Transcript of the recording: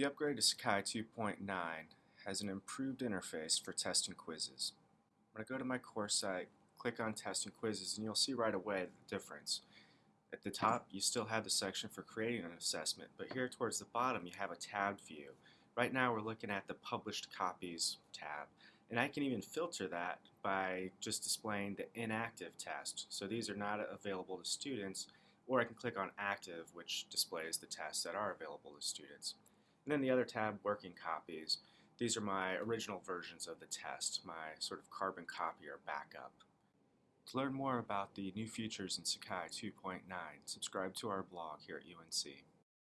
The upgrade to Sakai 2.9 has an improved interface for test and quizzes. When I go to my course site, click on test and quizzes, and you'll see right away the difference. At the top, you still have the section for creating an assessment, but here towards the bottom, you have a tabbed view. Right now, we're looking at the published copies tab, and I can even filter that by just displaying the inactive test. So these are not available to students, or I can click on active, which displays the tests that are available to students. And then the other tab, working copies. These are my original versions of the test, my sort of carbon copy or backup. To learn more about the new features in Sakai 2.9, subscribe to our blog here at UNC.